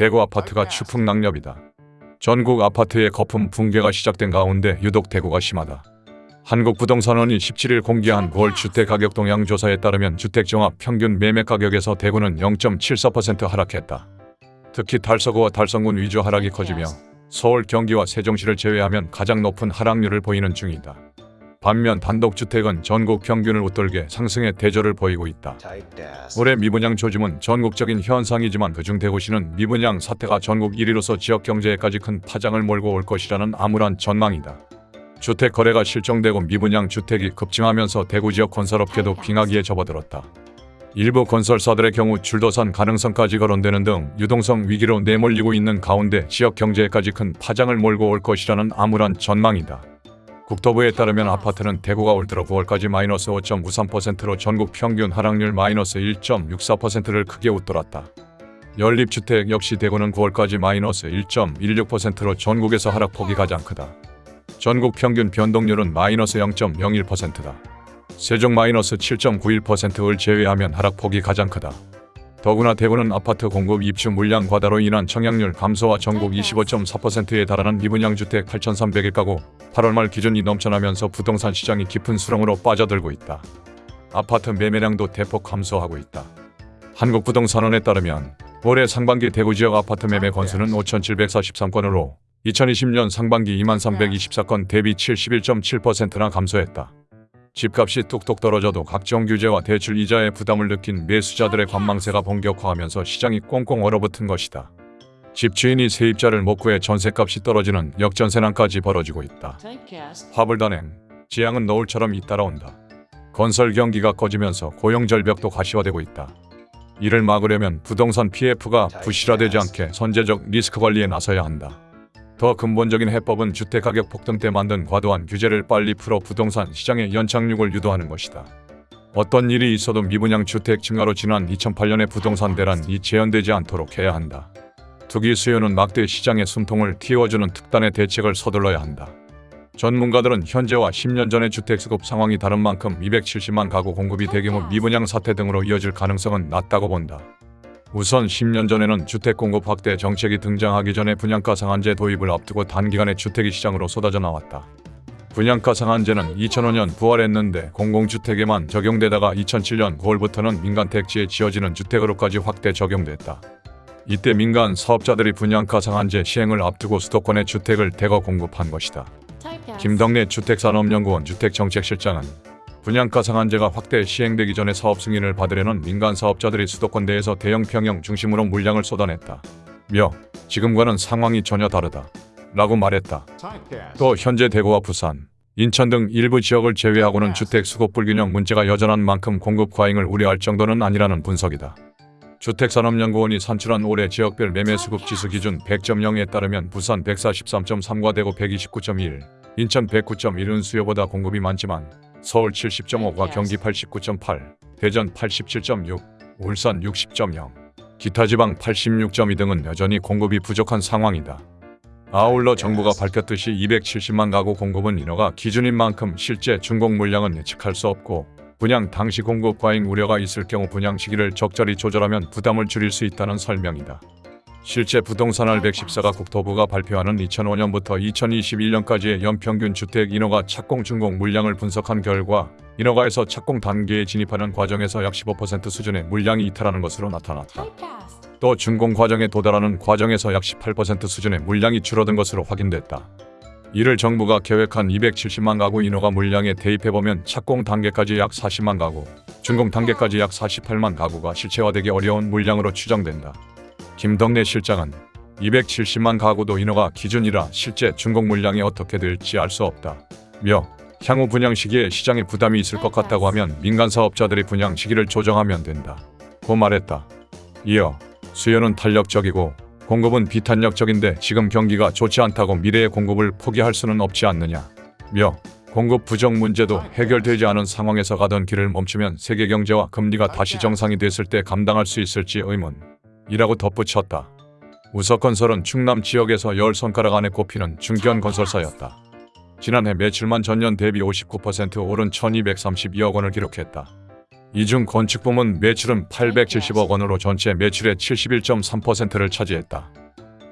대구 아파트가 추풍낙엽이다. 전국 아파트의 거품 붕괴가 시작된 가운데 유독 대구가 심하다. 한국부동산원이 17일 공개한 9월 주택가격 동향 조사에 따르면 주택종합 평균 매매 가격에서 대구는 0.74% 하락했다. 특히 달서구와 달성군 위주 하락이 커지며 서울, 경기와 세종시를 제외하면 가장 높은 하락률을 보이는 중이다. 반면 단독주택은 전국 평균을 웃돌게 상승의 대조를 보이고 있다. 올해 미분양 조짐은 전국적인 현상이지만 그중 대구시는 미분양 사태가 전국 1위로서 지역 경제에까지 큰 파장을 몰고 올 것이라는 암울한 전망이다. 주택 거래가 실종되고 미분양 주택이 급증하면서 대구 지역 건설업계도 빙하기에 접어들었다. 일부 건설사들의 경우 줄도산 가능성까지 거론되는 등 유동성 위기로 내몰리고 있는 가운데 지역 경제에까지 큰 파장을 몰고 올 것이라는 암울한 전망이다. 국토부에 따르면 아파트는 대구가 올 들어 9월까지 마이너스 5.93%로 전국 평균 하락률 마이너스 1.64%를 크게 웃돌았다. 연립주택 역시 대구는 9월까지 마이너스 1.16%로 전국에서 하락폭이 가장 크다. 전국 평균 변동률은 마이너스 0.01%다. 세종 마이너스 7.91%를 제외하면 하락폭이 가장 크다. 더구나 대구는 아파트 공급 입주 물량 과다로 인한 청약률 감소와 전국 25.4%에 달하는 미분양 주택 8,300일 가구 8월 말 기준이 넘쳐나면서 부동산 시장이 깊은 수렁으로 빠져들고 있다. 아파트 매매량도 대폭 감소하고 있다. 한국부동산원에 따르면 올해 상반기 대구 지역 아파트 매매 건수는 5,743건으로 2020년 상반기 2324건 대비 71.7%나 감소했다. 집값이 뚝뚝 떨어져도 각종 규제와 대출 이자의 부담을 느낀 매수자들의 관망세가 본격화하면서 시장이 꽁꽁 얼어붙은 것이다. 집주인이 세입자를 못 구해 전세값이 떨어지는 역전세난까지 벌어지고 있다. 화불단행, 지향은 노을처럼 잇따라온다. 건설 경기가 꺼지면서 고용 절벽도 가시화되고 있다. 이를 막으려면 부동산 PF가 부실화되지 않게 선제적 리스크 관리에 나서야 한다. 더 근본적인 해법은 주택가격 폭등 때 만든 과도한 규제를 빨리 풀어 부동산 시장의 연착륙을 유도하는 것이다. 어떤 일이 있어도 미분양 주택 증가로 지난 2008년의 부동산 대란이 재현되지 않도록 해야 한다. 투기 수요는 막대 시장의 숨통을 틔워주는 특단의 대책을 서둘러야 한다. 전문가들은 현재와 10년 전의 주택 수급 상황이 다른 만큼 270만 가구 공급이 대규모 미분양 사태 등으로 이어질 가능성은 낮다고 본다. 우선 10년 전에는 주택 공급 확대 정책이 등장하기 전에 분양가 상한제 도입을 앞두고 단기간에 주택이 시장으로 쏟아져 나왔다. 분양가 상한제는 2005년 부활했는데 공공주택에만 적용되다가 2007년 9월부터는 민간 택지에 지어지는 주택으로까지 확대 적용됐다. 이때 민간 사업자들이 분양가 상한제 시행을 앞두고 수도권에 주택을 대거 공급한 것이다. 김덕래 주택산업연구원 주택정책실장은 분양가 상한제가 확대 시행되기 전에 사업 승인을 받으려는 민간 사업자들이 수도권 내에서 대형 평형 중심으로 물량을 쏟아냈다. 며 지금과는 상황이 전혀 다르다. 라고 말했다. 또 현재 대구와 부산, 인천 등 일부 지역을 제외하고는 주택 수급 불균형 문제가 여전한 만큼 공급 과잉을 우려할 정도는 아니라는 분석이다. 주택산업연구원이 산출한 올해 지역별 매매 수급 지수 기준 100.0에 따르면 부산 143.3과 대구 129.1, 인천 109.1은 수요보다 공급이 많지만 서울 70.5과 경기 89.8, 대전 87.6, 울산 60.0, 기타 지방 86.2 등은 여전히 공급이 부족한 상황이다. 아울러 정부가 밝혔듯이 270만 가구 공급은 인허가 기준인 만큼 실제 준공 물량은 예측할 수 없고 분양 당시 공급 과잉 우려가 있을 경우 분양 시기를 적절히 조절하면 부담을 줄일 수 있다는 설명이다. 실제 부동산알 114가 국토부가 발표하는 2005년부터 2021년까지의 연평균 주택 인허가 착공 준공 물량을 분석한 결과 인허가에서 착공 단계에 진입하는 과정에서 약 15% 수준의 물량이 이탈하는 것으로 나타났다. 또 준공 과정에 도달하는 과정에서 약 18% 수준의 물량이 줄어든 것으로 확인됐다. 이를 정부가 계획한 270만 가구 인허가 물량에 대입해보면 착공 단계까지 약 40만 가구, 준공 단계까지 약 48만 가구가 실체화되기 어려운 물량으로 추정된다. 김덕래 실장은 270만 가구도 인허가 기준이라 실제 준공 물량이 어떻게 될지 알 수 없다. 며 향후 분양 시기에 시장에 부담이 있을 것 같다고 하면 민간 사업자들이 분양 시기를 조정하면 된다. 고 말했다. 이어 수요는 탄력적이고 공급은 비탄력적인데 지금 경기가 좋지 않다고 미래의 공급을 포기할 수는 없지 않느냐. 며 공급 부정 문제도 해결되지 않은 상황에서 가던 길을 멈추면 세계 경제와 금리가 다시 정상이 됐을 때 감당할 수 있을지 의문. 이라고 덧붙였다. 우석건설은 충남 지역에서 열 손가락 안에 꼽히는 중견 건설사였다. 지난해 매출만 전년 대비 59% 오른 1232억 원을 기록했다. 이중 건축 부문 매출은 870억 원으로 전체 매출의 71.3%를 차지했다.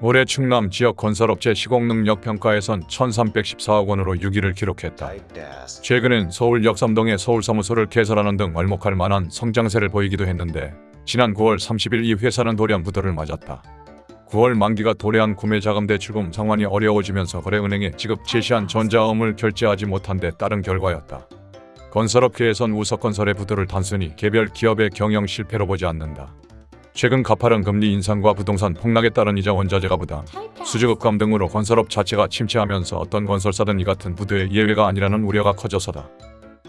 올해 충남 지역 건설업체 시공능력 평가에선 1,314억 원으로 6위를 기록했다. 최근엔 서울 역삼동에 서울사무소를 개설하는 등 얼목할 만한 성장세를 보이기도 했는데 지난 9월 30일 이 회사는 돌연 부도를 맞았다. 9월 만기가 도래한 구매 자금 대출금 상환이 어려워지면서 거래은행에 지급 제시한 전자음을 결제하지 못한 데 따른 결과였다. 건설업계에선 우석건설의 부도를 단순히 개별 기업의 경영 실패로 보지 않는다. 최근 가파른 금리 인상과 부동산 폭락에 따른 이자 원자재가 부담, 수주급감 등으로 건설업 자체가 침체하면서 어떤 건설사든 이 같은 부도의 예외가 아니라는 우려가 커져서다.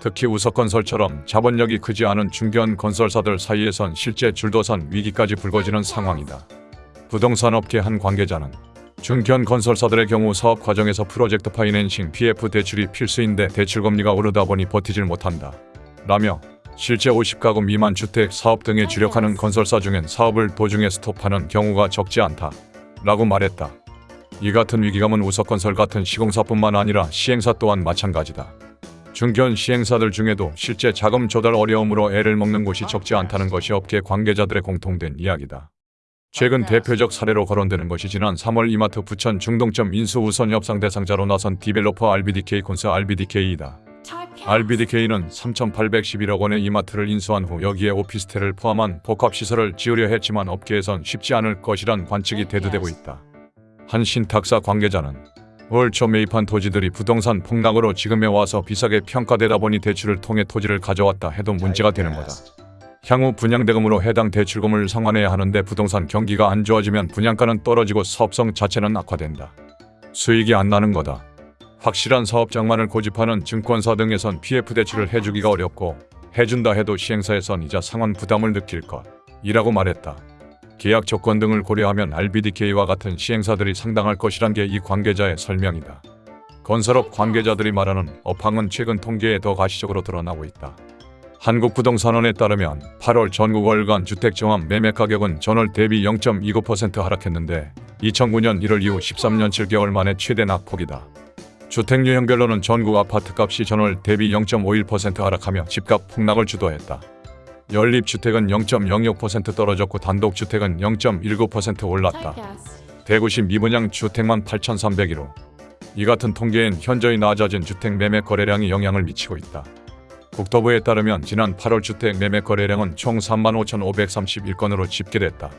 특히 우석건설처럼 자본력이 크지 않은 중견 건설사들 사이에선 실제 줄도산 위기까지 불거지는 상황이다. 부동산 업계 한 관계자는 중견 건설사들의 경우 사업 과정에서 프로젝트 파이낸싱 PF 대출이 필수인데 대출 금리가 오르다 보니 버티질 못한다. 라며 실제 50가구 미만 주택 사업 등에 주력하는 건설사 중엔 사업을 도중에 스톱하는 경우가 적지 않다. 라고 말했다. 이 같은 위기감은 우석건설 같은 시공사뿐만 아니라 시행사 또한 마찬가지다. 중견 시행사들 중에도 실제 자금 조달 어려움으로 애를 먹는 곳이 적지 않다는 것이 업계 관계자들의 공통된 이야기다. 최근 대표적 사례로 거론되는 것이 지난 3월 이마트 부천 중동점 인수 우선 협상 대상자로 나선 developer RBDK 콘스 RBDK이다. RBDK는 3,811억 원의 이마트를 인수한 후 여기에 오피스텔을 포함한 복합시설을 지으려 했지만 업계에선 쉽지 않을 것이란 관측이 대두되고 있다. 한 신탁사 관계자는 올초 매입한 토지들이 부동산 폭락으로 지금에 와서 비싸게 평가되다 보니 대출을 통해 토지를 가져왔다 해도 문제가 되는 거다. 향후 분양대금으로 해당 대출금을 상환해야 하는데 부동산 경기가 안 좋아지면 분양가는 떨어지고 사업성 자체는 악화된다. 수익이 안 나는 거다. 확실한 사업장만을 고집하는 증권사 등에선 PF 대출을 해주기가 어렵고 해준다 해도 시행사에선 이자 상환 부담을 느낄 것 이라고 말했다. 계약 조건 등을 고려하면 RBDK와 같은 시행사들이 상당할 것이란 게 이 관계자의 설명이다. 건설업 관계자들이 말하는 업황은 최근 통계에 더 가시적으로 드러나고 있다. 한국부동산원에 따르면 8월 전국 월간 주택종합 매매 가격은 전월 대비 0.29% 하락했는데 2009년 1월 이후 13년 7개월 만에 최대 낙폭이다. 주택 유형별로는 전국 아파트값이 전월 대비 0.51% 하락하며 집값 폭락을 주도했다. 연립주택은 0.06% 떨어졌고 단독주택은 0.19% 올랐다. 대구시 미분양 주택만 8,301호. 이 같은 통계엔 현저히 낮아진 주택 매매 거래량이 영향을 미치고 있다. 국토부에 따르면 지난 8월 주택 매매 거래량은 총 35,531건으로 집계됐다.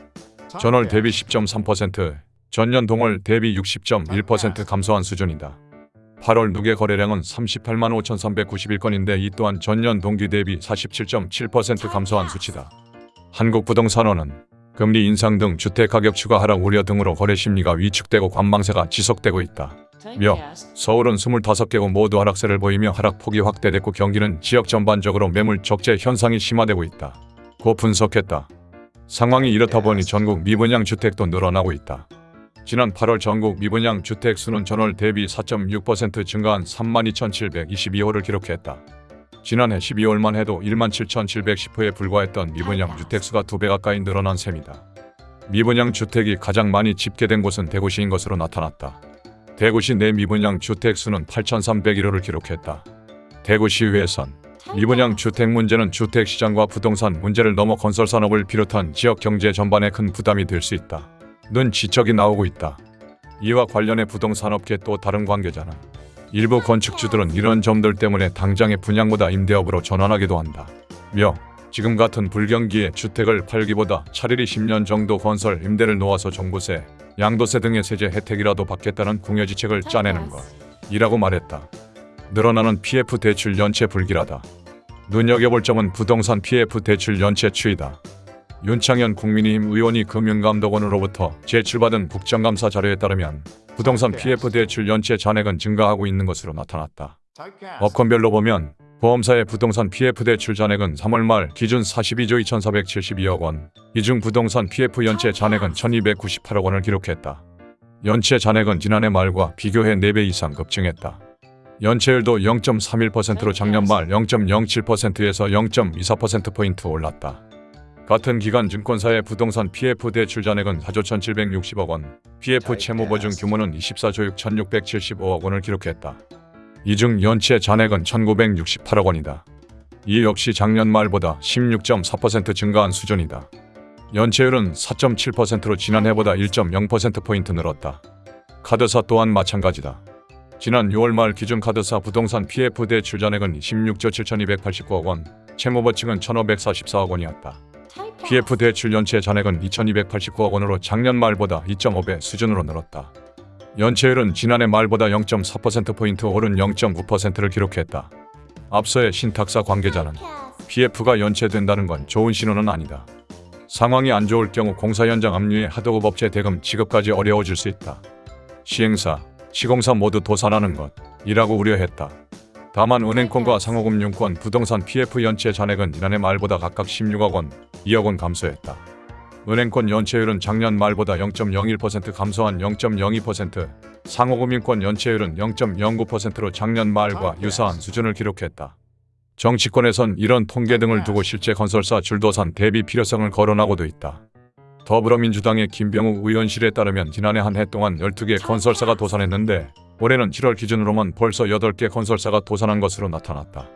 전월 대비 10.3%, 전년 동월 대비 60.1% 감소한 수준이다. 8월 누계 거래량은 38만 5,391건인데 이 또한 전년 동기 대비 47.7% 감소한 수치다. 한국부동산원은 금리 인상 등 주택 가격 추가 하락 우려 등으로 거래 심리가 위축되고 관망세가 지속되고 있다. 며 서울은 25개국 모두 하락세를 보이며 하락폭이 확대됐고 경기는 지역 전반적으로 매물 적재 현상이 심화되고 있다. 고 분석했다. 상황이 이렇다 보니 전국 미분양 주택도 늘어나고 있다. 지난 8월 전국 미분양 주택 수는 전월 대비 4.6% 증가한 32,722호를 기록했다. 지난해 12월만 해도 17,710호에 불과했던 미분양 주택 수가 두 배 가까이 늘어난 셈이다. 미분양 주택이 가장 많이 집계된 곳은 대구시인 것으로 나타났다. 대구시 내 미분양 주택 수는 8,301호를 기록했다. 대구시의회선 미분양 주택 문제는 주택 시장과 부동산 문제를 넘어 건설 산업을 비롯한 지역 경제 전반에 큰 부담이 될 수 있다. 는 지적이 나오고 있다. 이와 관련해 부동산업계 또 다른 관계자는 일부 건축주들은 이런 점들 때문에 당장의 분양보다 임대업으로 전환하기도 한다. 며 지금 같은 불경기에 주택을 팔기보다 차라리 10년 정도 건설 임대를 놓아서 종부세, 양도세 등의 세제 혜택이라도 받겠다는 궁여지책을 짜내는 것 이라고 말했다. 늘어나는 PF 대출 연체 불길하다. 눈여겨볼 점은 부동산 PF 대출 연체 추이다. 윤창현 국민의힘 의원이 금융감독원으로부터 제출받은 국정감사 자료에 따르면 부동산 PF 대출 연체 잔액은 증가하고 있는 것으로 나타났다. 업건별로 보면 보험사의 부동산 PF 대출 잔액은 3월 말 기준 42조 2,472억 원, 이 중 부동산 PF 연체 잔액은 1,298억 원을 기록했다. 연체 잔액은 지난해 말과 비교해 4배 이상 급증했다. 연체율도 0.31%로 작년 말 0.07%에서 0.24%포인트 올랐다. 같은 기간 증권사의 부동산 PF 대출 잔액은 4조 1,760억 원, PF 채무 보증 규모는 24조 6,675억 원을 기록했다. 이 중 연체 잔액은 1,968억 원이다. 이 역시 작년 말보다 16.4% 증가한 수준이다. 연체율은 4.7%로 지난해보다 1.0%포인트 늘었다. 카드사 또한 마찬가지다. 지난 6월 말 기준 카드사 부동산 PF 대출 잔액은 16조 7,289억 원, 채무버 측은 1,544억 원이었다. PF 대출 연체 잔액은 2,289억 원으로 작년 말보다 2.5배 수준으로 늘었다. 연체율은 지난해 말보다 0.4%포인트 오른 0.9%를 기록했다. 앞서의 신탁사 관계자는 PF가 연체된다는 건 좋은 신호는 아니다. 상황이 안 좋을 경우 공사 현장 압류에 하도급 업체 대금 지급까지 어려워질 수 있다. 시행사, 시공사 모두 도산하는 것이라고 우려했다. 다만 은행권과 상호금융권, 부동산 PF 연체 잔액은 지난해 말보다 각각 16억 원, 2억 원 감소했다. 은행권 연체율은 작년 말보다 0.01% 감소한 0.02%, 상호금융권 연체율은 0.09%로 작년 말과 유사한 수준을 기록했다. 정치권에선 이런 통계 등을 두고 실제 건설사 줄도산 대비 필요성을 거론하고도 있다. 더불어민주당의 김병욱 의원실에 따르면 지난해 한 해 동안 12개 건설사가 도산했는데 올해는 7월 기준으로만 벌써 8개 건설사가 도산한 것으로 나타났다.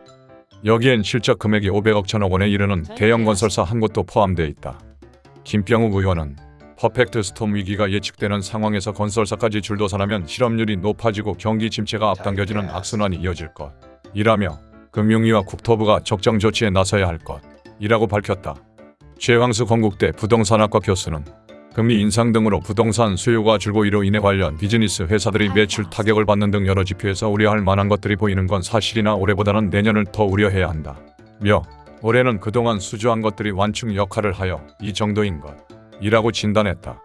여기엔 실적 금액이 500억 천억 원에 이르는 대형 건설사 한 곳도 포함되어 있다. 김병욱 의원은 퍼펙트 스톰 위기가 예측되는 상황에서 건설사까지 줄도산하면 실업률이 높아지고 경기 침체가 앞당겨지는 악순환이 이어질 것. 이라며 금융위와 국토부가 적정 조치에 나서야 할 것이라고 밝혔다. 최황수 건국대 부동산학과 교수는 금리 인상 등으로 부동산 수요가 줄고 이로 인해 관련 비즈니스 회사들이 매출 타격을 받는 등 여러 지표에서 우려할 만한 것들이 보이는 건 사실이나 올해보다는 내년을 더 우려해야 한다. 며 올해는 그동안 수주한 것들이 완충 역할을 하여 이 정도인 것 이라고 진단했다.